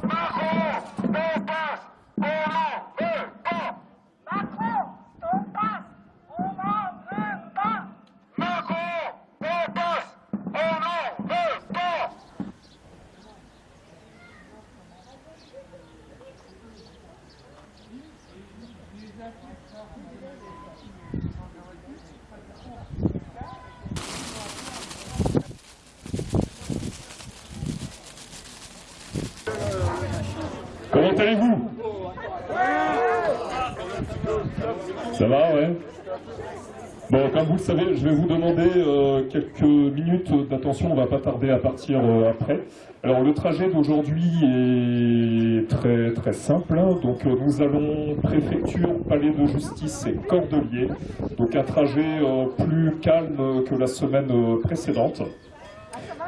Comment allez-vous Ça va, ouais Bon, comme vous le savez, je vais vous demander euh, quelques minutes d'attention, on va pas tarder à partir euh, après. Alors le trajet d'aujourd'hui est très très simple, hein. donc euh, nous allons préfecture, palais de justice et cordelier, donc un trajet plus calme que la semaine précédente.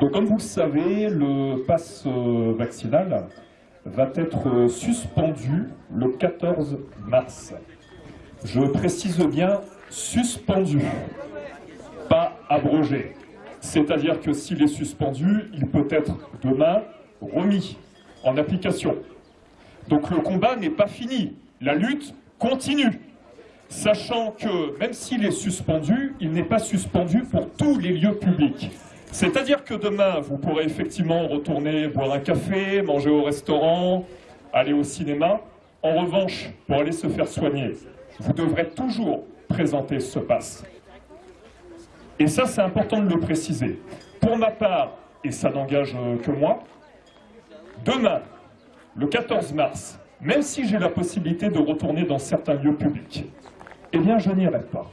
Donc comme vous le savez, le pass vaccinal va être suspendu le 14 mars. Je précise bien suspendu, pas abrogé. C'est-à-dire que s'il est suspendu, il peut être demain remis en application. Donc le combat n'est pas fini, la lutte continue. Sachant que même s'il est suspendu, il n'est pas suspendu pour tous les lieux publics. C'est-à-dire que demain, vous pourrez effectivement retourner boire un café, manger au restaurant, aller au cinéma. En revanche, pour aller se faire soigner, vous devrez toujours présenter ce passe. Et ça, c'est important de le préciser. Pour ma part, et ça n'engage euh, que moi, demain, le 14 mars, même si j'ai la possibilité de retourner dans certains lieux publics, eh bien, je n'irai pas.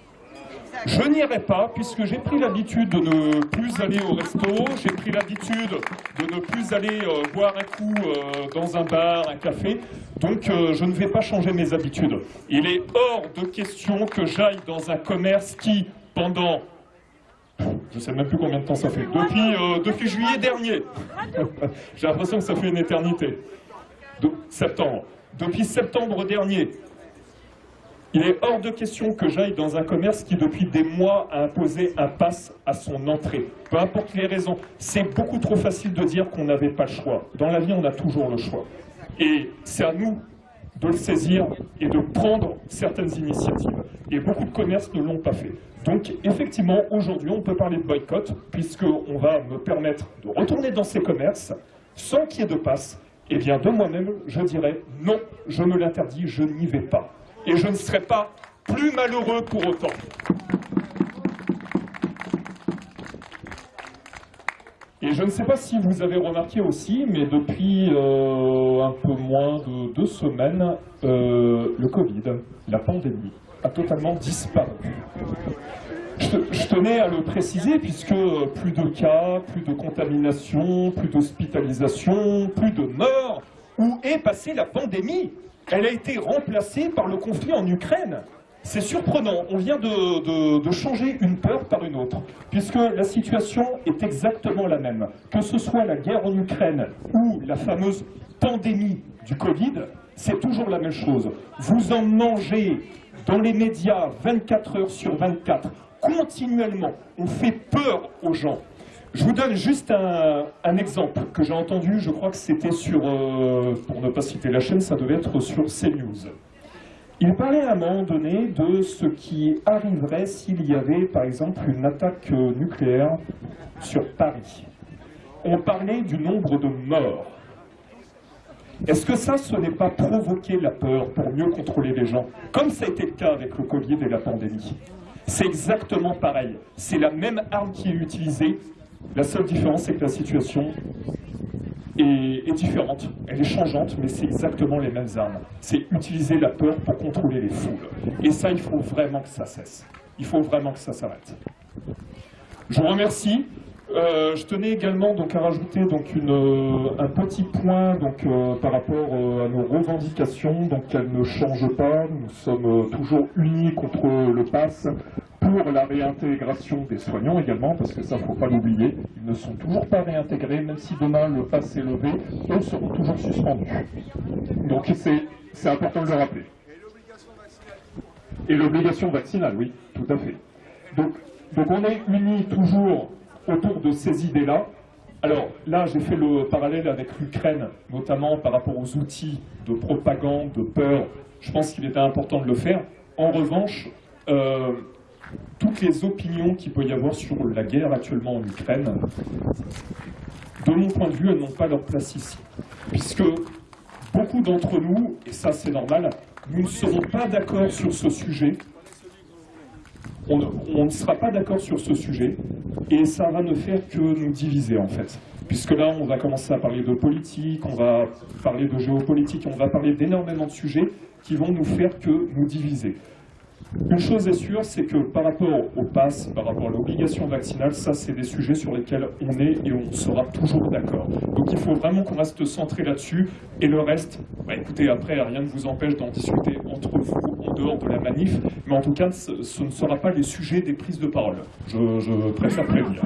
Je n'irai pas puisque j'ai pris l'habitude de ne plus aller au resto, j'ai pris l'habitude de ne plus aller euh, boire un coup euh, dans un bar, un café, donc euh, je ne vais pas changer mes habitudes. Il est hors de question que j'aille dans un commerce qui, pendant je ne sais même plus combien de temps ça fait. Depuis, juillet dernier. J'ai l'impression que ça fait une éternité. Septembre. Depuis septembre dernier, il est hors de question que j'aille dans un commerce qui, depuis des mois, a imposé un pass à son entrée. Peu importe les raisons. C'est beaucoup trop facile de dire qu'on n'avait pas le choix. Dans la vie, on a toujours le choix. Et c'est à nous de le saisir et de prendre certaines initiatives. Et beaucoup de commerces ne l'ont pas fait. Donc, effectivement, aujourd'hui, on peut parler de boycott, puisqu'on va me permettre de retourner dans ces commerces sans qu'il y ait de passe. Eh bien, de moi-même, je dirais non, je me l'interdis, je n'y vais pas et je ne serai pas plus malheureux pour autant. Et je ne sais pas si vous avez remarqué aussi, mais depuis euh, un peu moins de deux semaines, euh, le Covid, la pandémie, a totalement disparu. Je, tenais à le préciser puisque plus de cas, plus de contamination, plus d'hospitalisation, plus de morts. Où est passée la pandémie elle a été remplacée par le conflit en Ukraine. C'est surprenant, on vient de, changer une peur par une autre, puisque la situation est exactement la même. Que ce soit la guerre en Ukraine ou la fameuse pandémie du Covid, c'est toujours la même chose. Vous en mangez dans les médias 24 heures sur 24, continuellement. On fait peur aux gens. Je vous donne juste un, exemple que j'ai entendu, je crois que c'était sur, euh, pour ne pas citer la chaîne, ça devait être sur CNews. Il parlait à un moment donné de ce qui arriverait s'il y avait, par exemple, une attaque nucléaire sur Paris. On parlait du nombre de morts. Est-ce que ça, ce n'est pas provoquer la peur pour mieux contrôler les gens, comme ça a été le cas avec le Covid et la pandémie? C'est exactement pareil. C'est la même arme qui est utilisée la seule différence, c'est que la situation est, différente, elle est changeante, mais c'est exactement les mêmes armes. C'est utiliser la peur pour contrôler les foules. Et ça, il faut vraiment que ça cesse. Il faut vraiment que ça s'arrête. Je vous remercie. Euh, je tenais également donc, à rajouter donc, euh, un petit point donc, euh, par rapport à nos revendications. Donc, elles ne changent pas. Nous sommes toujours unis contre le pass la réintégration des soignants également, parce que ça, il ne faut pas l'oublier. Ils ne sont toujours pas réintégrés, même si demain le pass est levé, eux seront toujours suspendus. Donc c'est important de le rappeler. Et l'obligation vaccinale, oui, tout à fait. Donc, donc on est unis toujours autour de ces idées-là, Alors là, j'ai fait le parallèle avec l'Ukraine, notamment par rapport aux outils de propagande, de peur. Je pense qu'il était important de le faire. En revanche, euh, toutes les opinions qu'il peut y avoir sur la guerre actuellement en Ukraine, de mon point de vue, elles n'ont pas leur place ici. Puisque beaucoup d'entre nous, et ça c'est normal, nous ne serons pas d'accord sur ce sujet. On ne, ne sera pas d'accord sur ce sujet et ça va ne faire que nous diviser en fait. Puisque là, on va commencer à parler de politique, on va parler de géopolitique, on va parler d'énormément de sujets qui vont nous faire que nous diviser. Une chose est sûre, c'est que par rapport au pass, par rapport à l'obligation vaccinale, ça c'est des sujets sur lesquels on est et on sera toujours d'accord. Donc il faut vraiment qu'on reste centré là-dessus et le reste, bah, écoutez, après rien ne vous empêche d'en discuter entre vous en dehors de la manif, mais en tout cas ce, ne sera pas les sujets des prises de parole. Je préfère prévenir.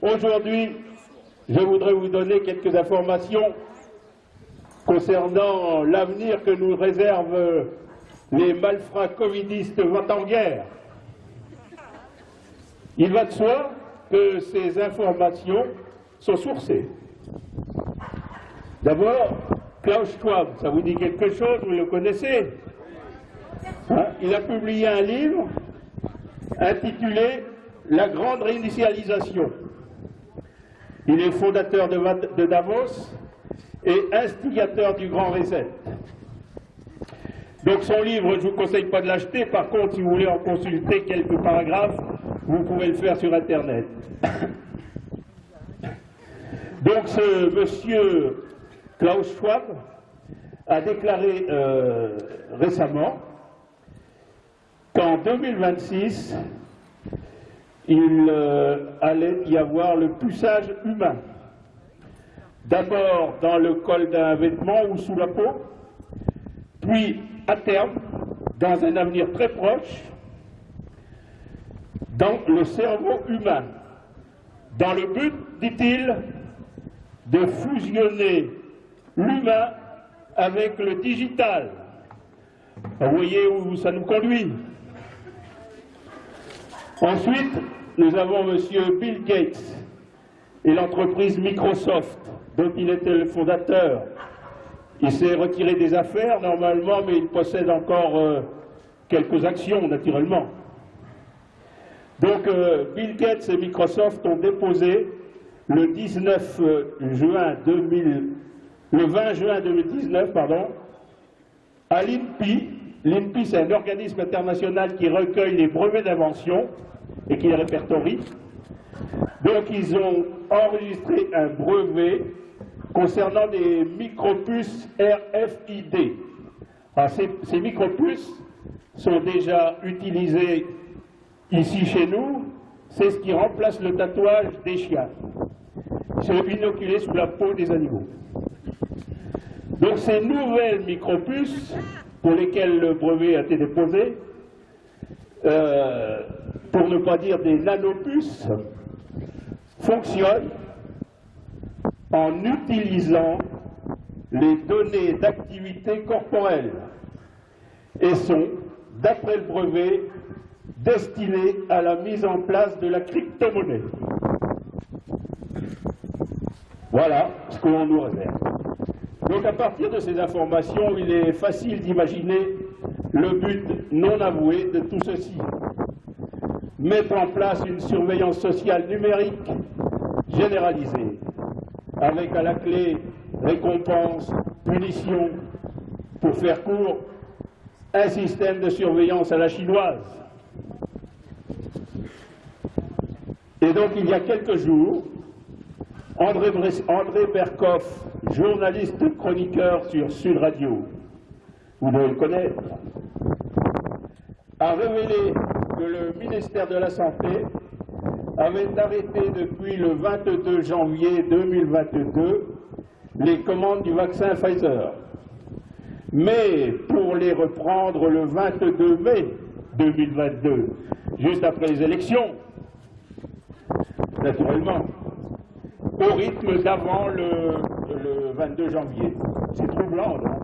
Aujourd'hui, je voudrais vous donner quelques informations concernant l'avenir que nous réservent les malfrats covidistes vont en guerre. Il va de soi que ces informations sont sourcées. D'abord, Klaus Schwab, ça vous dit quelque chose, vous le connaissez? Hein Il a publié un livre intitulé La grande réinitialisation. Il est fondateur de, Davos et instigateur du Grand Reset. Donc son livre, je ne vous conseille pas de l'acheter, par contre, si vous voulez en consulter quelques paragraphes, vous pouvez le faire sur Internet. Donc ce monsieur Klaus Schwab a déclaré euh, récemment qu'en 2026, il euh, allait y avoir le poussage humain. D'abord dans le col d'un vêtement ou sous la peau, puis à terme, dans un avenir très proche, dans le cerveau humain, dans le but, dit-il, de fusionner l'humain avec le digital. Vous voyez où ça nous conduit Ensuite, nous avons M. Bill Gates et l'entreprise Microsoft, dont il était le fondateur. Il s'est retiré des affaires normalement, mais il possède encore euh, quelques actions, naturellement. Donc, euh, Bill Gates et Microsoft ont déposé le 19 euh, juin 2000, le 20 juin 2019, pardon, à l'INPI. L'INPI, c'est un organisme international qui recueille les brevets d'invention et qui les répertorie. Donc, ils ont enregistré un brevet concernant des micropuces RFID. ces, ces micropuces sont déjà utilisées ici chez nous. C'est ce qui remplace le tatouage des chiens. Ils sont inoculés sous la peau des animaux. Donc ces nouvelles micropuces, pour lesquelles le brevet a été déposé, euh, pour ne pas dire des nanopuces, fonctionnent en utilisant les données d'activité corporelle et sont, d'après le brevet, destinées à la mise en place de la crypto-monnaie. Voilà ce que l'on nous réserve. Donc à partir de ces informations, il est facile d'imaginer le but non avoué de tout ceci. Mettre en place une surveillance sociale numérique généralisée, avec à la clé récompense, punition, pour faire court, un système de surveillance à la chinoise. Et donc il y a quelques jours, André, André Berkoff, journaliste chroniqueur sur Sud Radio, vous devez le connaître, a révélé que le ministère de la Santé avait arrêté depuis le 22 janvier 2022 les commandes du vaccin Pfizer. Mais pour les reprendre le 22 mai 2022, juste après les élections, naturellement, au rythme d'avant le, 22 janvier. C'est troublant, non?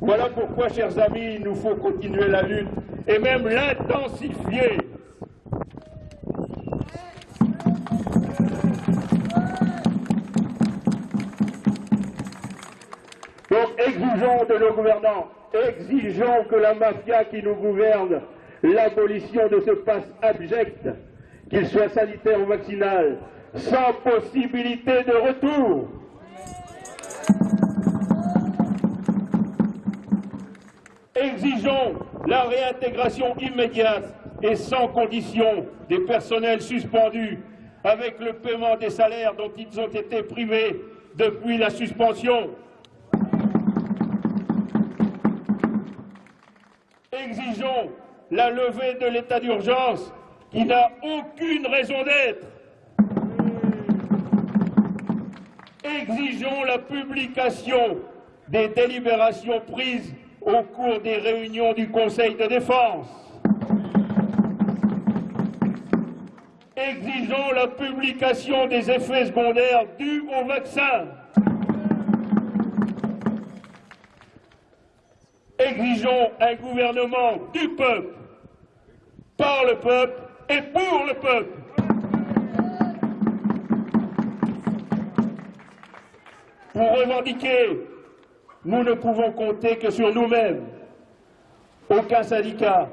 Voilà pourquoi, chers amis, il nous faut continuer la lutte et même l'intensifier. Donc exigeons de nos gouvernants, exigeons que la mafia qui nous gouverne l'abolition de ce passe abject, qu'il soit sanitaire ou vaccinal, sans possibilité de retour. Exigeons la réintégration immédiate et sans condition des personnels suspendus avec le paiement des salaires dont ils ont été privés depuis la suspension. Exigeons la levée de l'état d'urgence qui n'a aucune raison d'être. Exigeons la publication des délibérations prises au cours des réunions du Conseil de défense. Exigeons la publication des effets secondaires dus au vaccin. Exigeons un gouvernement du peuple, par le peuple et pour le peuple. Pour revendiquer, nous ne pouvons compter que sur nous-mêmes. Aucun syndicat,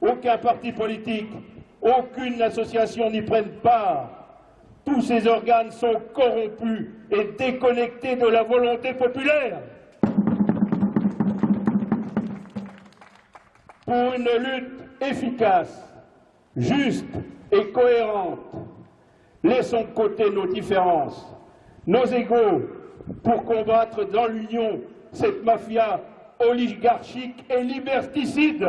aucun parti politique, aucune association n'y prenne part. Tous ces organes sont corrompus et déconnectés de la volonté populaire. Pour une lutte efficace, juste et cohérente, laissons de côté nos différences, nos égaux, pour combattre dans l'Union cette mafia oligarchique et liberticide.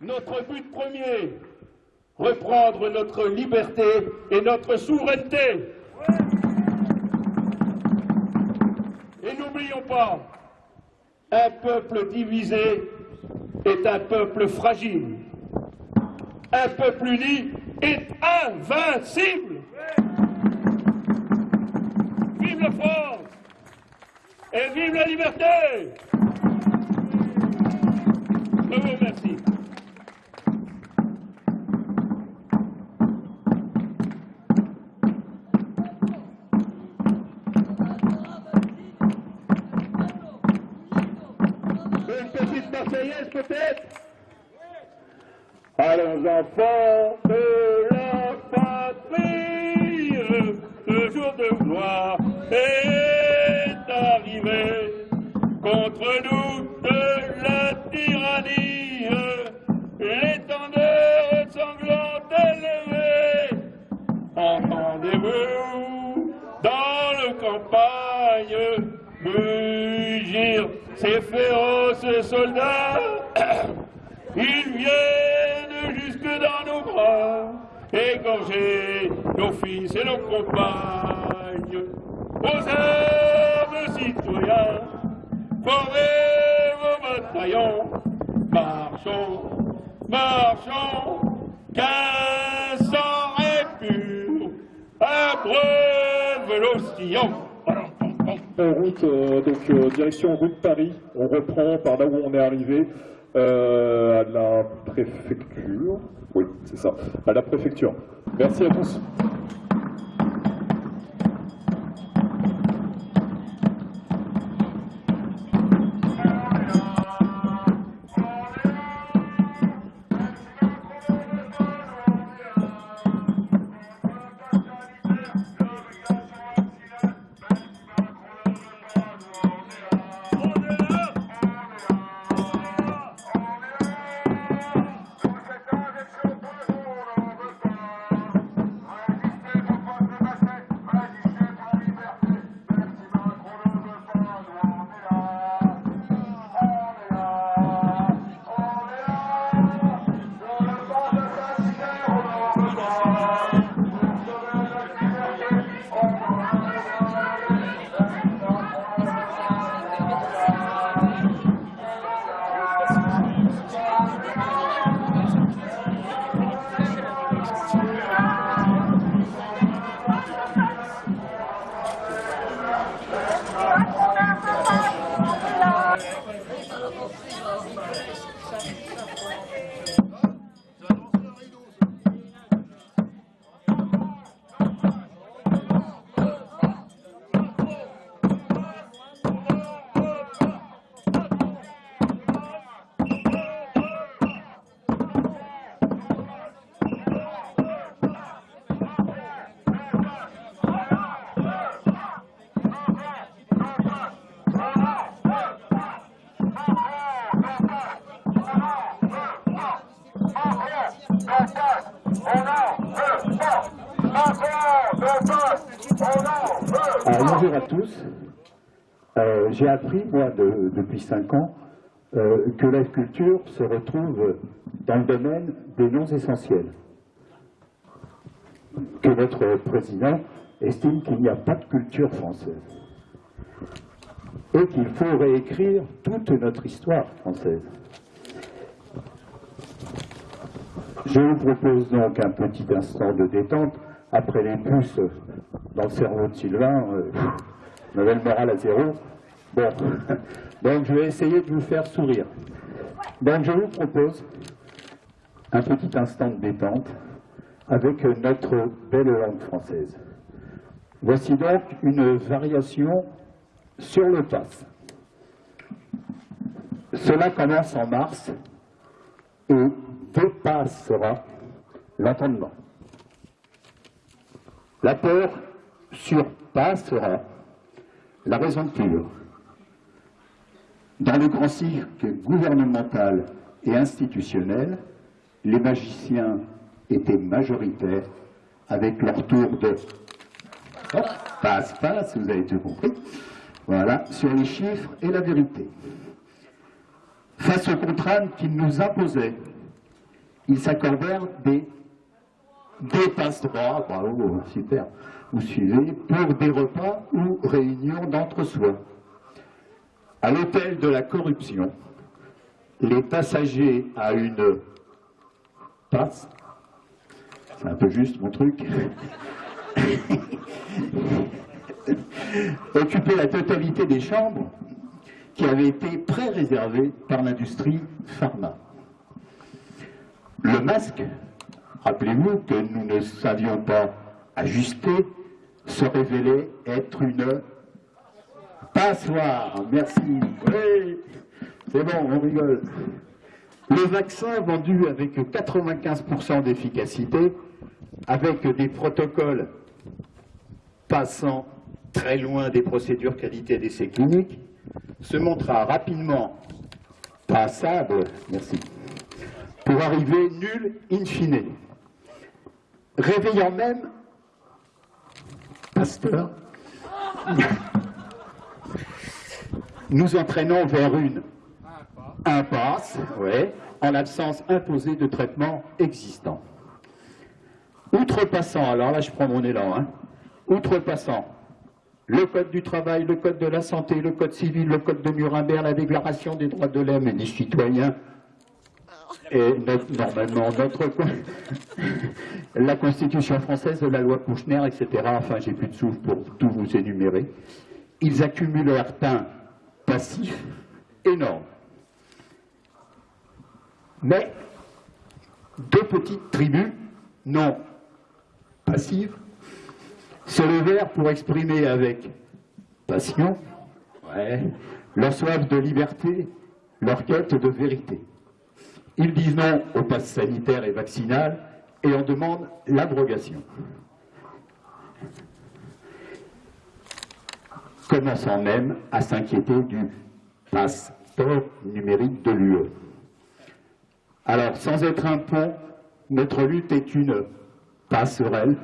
Notre but premier, reprendre notre liberté et notre souveraineté. Et n'oublions pas, un peuple divisé est un peuple fragile. Un peuple uni est invincible. La France. Et vive la liberté. Je vous remercie. Une petite marseillaise peut-être? Allons enfants de la patrie, le jour de gloire est arrivé. Contre nous de la tyrannie, l'étendard sanglante élevée. Entendez-vous dans le campagne mugir ces féroces soldats Ils viennent jusque dans nos bras, égorger nos fils et nos compagnes. Aux armes, citoyens, formez vos bataillons, marchons, marchons, sang est pur, abreuve l'ostillon. En route, euh, donc euh, direction route Paris, on reprend par là où on est arrivé, euh, à la préfecture. Oui, c'est ça, à la préfecture. Merci à tous. Bonjour à tous. Euh, J'ai appris, moi, de- depuis cinq ans, euh, que la culture se retrouve dans le domaine des noms essentiels. Que notre président estime qu'il n'y a pas de culture française. Et qu'il faut réécrire toute notre histoire française. Je vous propose donc un petit instant de détente après les puces dans le cerveau de Sylvain. Euh, le moral à zéro. Bon, donc je vais essayer de vous faire sourire. Donc je vous propose un petit instant de détente avec notre belle langue française. Voici donc une variation sur le pass. Cela commence en mars et dépassera l'entendement. L'apport surpassera la raison pure. Dans le grand cirque gouvernemental et institutionnel, les magiciens étaient majoritaires avec leur tour de passe-passe, vous avez tout compris, voilà, sur les chiffres et la vérité. Face aux contraintes qu'ils nous imposaient, ils s'accordèrent des, des passe-droits, bravo, super, vous suivez, pour des repas ou réunions d'entre-soi. À l'hôtel de la corruption, les passagers à une passe, c'est un peu juste mon truc, occupaient la totalité des chambres qui avaient été pré-réservées par l'industrie pharma. Le masque, rappelez-vous que nous ne savions pas ajuster, se révélait être une passoire. Merci. C'est bon, on rigole. Le vaccin vendu avec 95% d'efficacité, avec des protocoles passant très loin des procédures qualité d'essai cliniques, se montra rapidement passable, merci, pour arriver nul in fine, réveillant même Pasteur, nous entraînons vers une impasse, ouais, en l'absence imposée de traitement existant. Outrepassant, alors là je prends mon élan, hein, outrepassant le Code du travail, le Code de la santé, le Code civil, le Code de Nuremberg, la Déclaration des droits de l'homme et des citoyens, et normalement notre, la Constitution française, la loi Kouchner, etc. Enfin, j'ai plus de souffle pour tout vous énumérer. Ils accumulèrent un passif énorme. Mais deux petites tribus non passives se levèrent pour exprimer avec passion leur soif de liberté, leur quête de vérité. Ils disent non au pass sanitaire et vaccinal et en demandent l'abrogation. Commençant même à s'inquiéter du passeport numérique de l'UE. Alors, sans être un pont, notre lutte est une passerelle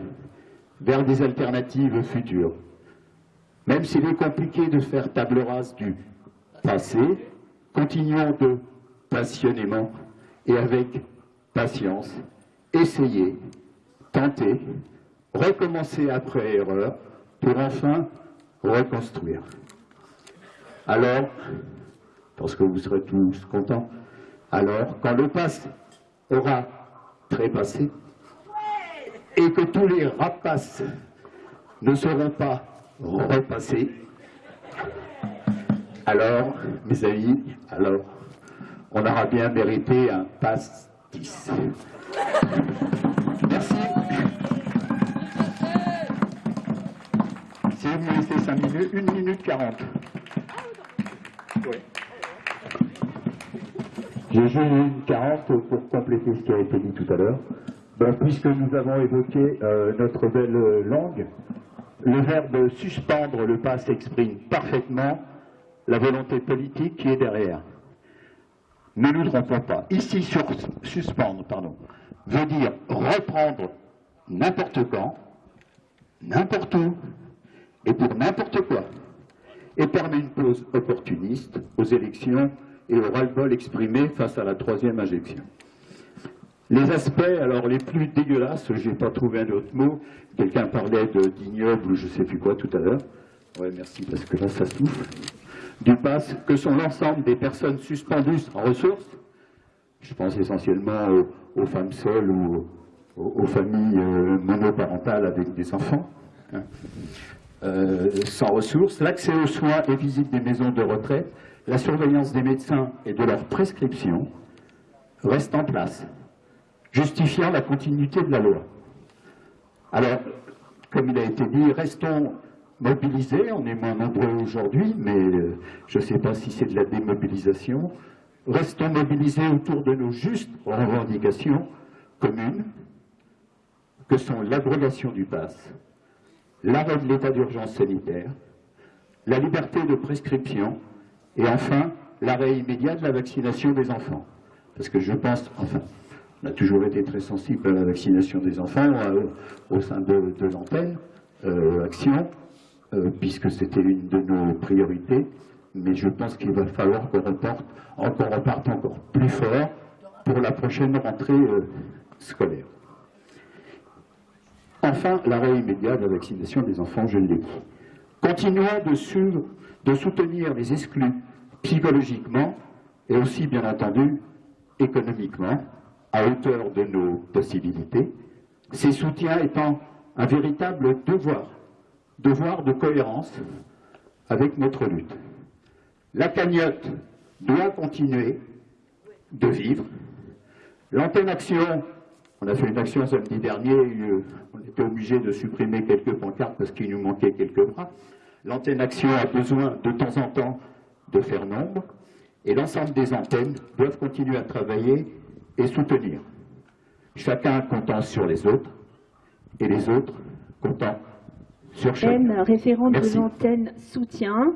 vers des alternatives futures. Même s'il est compliqué de faire table rase du passé, continuons de passionnément et avec patience essayer, tenter, recommencer après erreur pour enfin reconstruire. Alors, parce que vous serez tous contents, alors quand le passe aura trépassé, et que tous les rapaces ne seront pas repassés, alors, mes amis, alors, on aura bien mérité un pastis. Merci. Si vous me laissez 5 minutes, 1 minute 40. J'ai joué une 40 pour compléter ce qui a été dit tout à l'heure. Ben, puisque nous avons évoqué euh, notre belle langue, le verbe suspendre le passe exprime parfaitement la volonté politique qui est derrière. Ne nous trompons pas. Ici, sur, suspendre, pardon, veut dire reprendre n'importe quand, n'importe où, et pour n'importe quoi, et permet une pause opportuniste aux élections et au ras-le-bol exprimé face à la troisième injection. Les aspects, alors les plus dégueulasses, je n'ai pas trouvé un autre mot, quelqu'un parlait d'ignoble ou je ne sais plus quoi tout à l'heure, ouais merci parce que là ça souffle, du pass, que sont l'ensemble des personnes suspendues en ressources, Je pense essentiellement aux, femmes seules ou aux, familles euh, monoparentales avec des enfants. Hein. Euh, sans ressources, l'accès aux soins et visites des maisons de retraite, la surveillance des médecins et de leurs prescriptions reste en place, justifiant la continuité de la loi. Alors, comme il a été dit, restons mobilisés, on est moins nombreux aujourd'hui, mais euh, je ne sais pas si c'est de la démobilisation, restons mobilisés autour de nos justes revendications communes, que sont l'abrogation du pass, l'arrêt de l'état d'urgence sanitaire, la liberté de prescription et enfin l'arrêt immédiat de la vaccination des enfants. Parce que je pense, enfin, on a toujours été très sensible à la vaccination des enfants euh, au sein de, l'antenne euh, Action, euh, puisque c'était une de nos priorités, mais je pense qu'il va falloir qu'on reporte, encore reparte encore plus fort pour la prochaine rentrée scolaire. Enfin, l'arrêt immédiat de la vaccination des enfants, je l'ai dit. Continuons de soutenir les exclus psychologiquement et aussi, bien entendu, économiquement, à hauteur de nos possibilités, ces soutiens étant un véritable devoir, devoir de cohérence avec notre lutte. La cagnotte doit continuer de vivre. L'antenne action on a fait une action samedi dernier, on était obligé de supprimer quelques pancartes parce qu'il nous manquait quelques bras. L'antenne Action a besoin de temps en temps de faire nombre et l'ensemble des antennes doivent continuer à travailler et soutenir. Chacun comptant sur les autres et les autres comptant sur référente de l'antenne soutien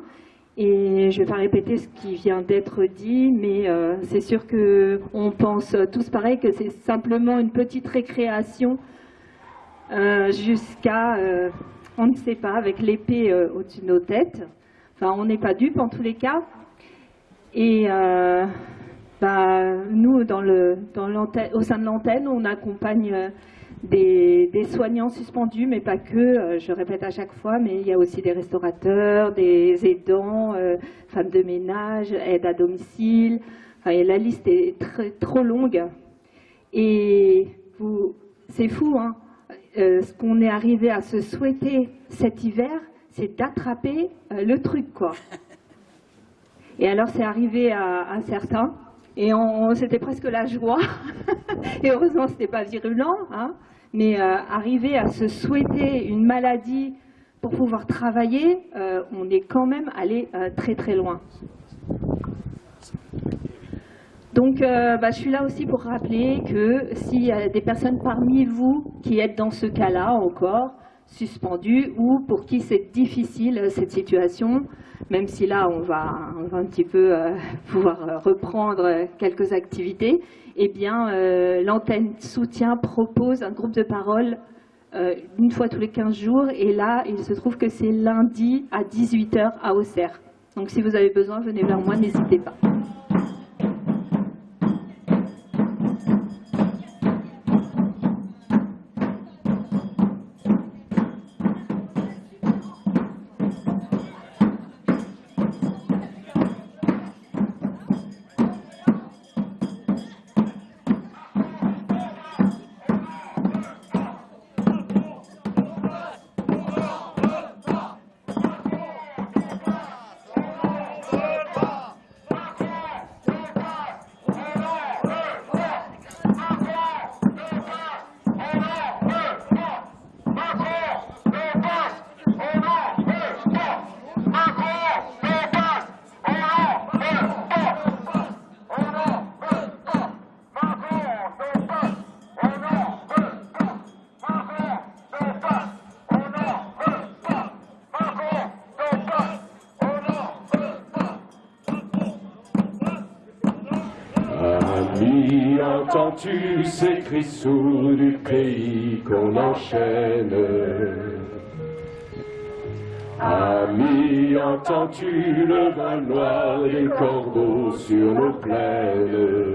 et je ne vais pas répéter ce qui vient d'être dit, mais euh, c'est sûr qu'on pense tous pareil, que c'est simplement une petite récréation euh, jusqu'à, euh, on ne sait pas, avec l'épée au-dessus de nos têtes. Enfin, on n'est pas dupes en tous les cas. Et bah, nous, dans le, dans au sein de l'antenne, on accompagne des, soignants suspendus, mais pas que, euh, je répète à chaque fois, mais il y a aussi des restaurateurs, des aidants, euh, femmes de ménage, aides à domicile. la liste est trop longue. Et c'est fou, hein euh, ce qu'on est arrivé à se souhaiter cet hiver, c'est d'attraper le truc, quoi. Et alors, c'est arrivé à, à certains. Et c'était presque la joie. et heureusement, ce n'était pas virulent. Hein mais euh, arriver à se souhaiter une maladie pour pouvoir travailler, euh, on est quand même allé euh, très très loin. Donc bah, je suis là aussi pour rappeler que s'il y a des personnes parmi vous qui êtes dans ce cas-là encore, suspendues, ou pour qui c'est difficile cette situation, même si là on va, on va un petit peu pouvoir reprendre quelques activités, eh bien, euh, l'antenne soutien propose un groupe de parole euh, une fois tous les 15 jours. Et là, il se trouve que c'est lundi à 18h à Auxerre. Donc si vous avez besoin, venez vers moi, n'hésitez pas. Ces cris sourds du pays qu'on enchaîne. Ami, entends-tu le vol noir des corbeaux sur nos plaines?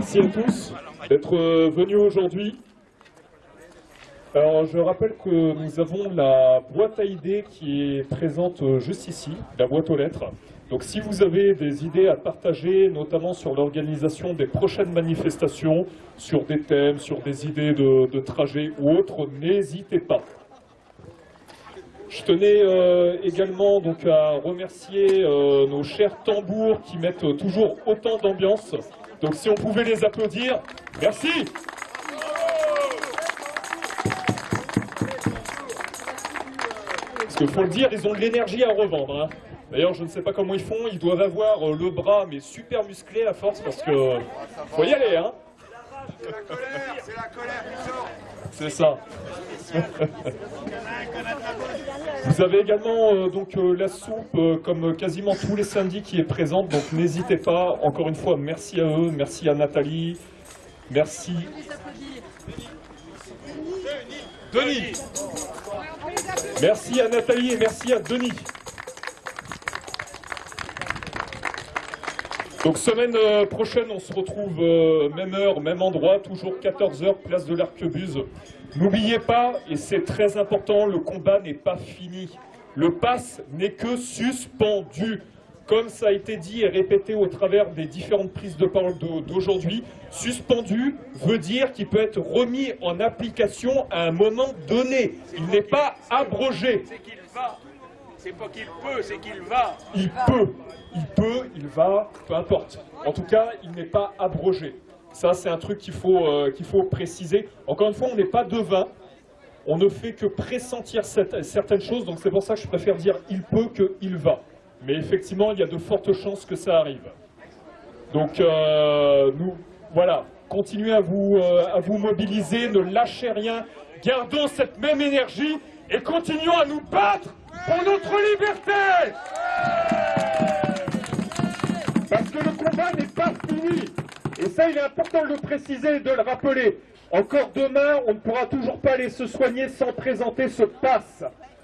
Merci à tous d'être euh, venus aujourd'hui. Alors, je rappelle que nous avons la boîte à idées qui est présente euh, juste ici, la boîte aux lettres. Donc, si vous avez des idées à partager, notamment sur l'organisation des prochaines manifestations, sur des thèmes, sur des idées de, trajet ou autres, n'hésitez pas. Je tenais euh, également donc à remercier nos chers tambours qui mettent toujours autant d'ambiance. Donc si on pouvait les applaudir, merci. Parce qu'il faut le dire, ils ont de l'énergie à revendre. hein. D'ailleurs, je ne sais pas comment ils font, ils doivent avoir euh, le bras mais super musclé à force parce que faut y aller, hein. C'est ça. Vous avez également euh, donc euh, la soupe, euh, comme quasiment tous les samedis, qui est présente. Donc n'hésitez pas. Encore une fois, merci à eux, merci à Nathalie, merci. Denis. Merci à Nathalie et merci à Denis. Donc semaine euh, prochaine, on se retrouve euh, même heure, même endroit, toujours 14h, place de l'Arquebuse. N'oubliez pas, et c'est très important, le combat n'est pas fini. Le pass n'est que suspendu. Comme ça a été dit et répété au travers des différentes prises de parole d'au- d'aujourd'hui, suspendu veut dire qu'il peut être remis en application à un moment donné. Il n'est pas abrogé. C'est pas qu'il peut, c'est qu'il va. Il peut, il peut, il va, peu importe. En tout cas, il n'est pas abrogé. Ça, c'est un truc qu'il faut, euh, faut préciser. Encore une fois, on n'est pas devin. On ne fait que pressentir certaines choses. Donc c'est pour ça que je préfère dire il peut que il va. Mais effectivement, il y a de fortes chances que ça arrive. Donc euh, nous, voilà, continuez à vous, euh, à vous mobiliser, ne lâchez rien, gardons cette même énergie et continuons à nous battre pour notre liberté. Parce que le combat n'est pas fini. Et ça, il est important de le préciser et de le rappeler. Encore demain, on ne pourra toujours pas aller se soigner sans présenter ce pass.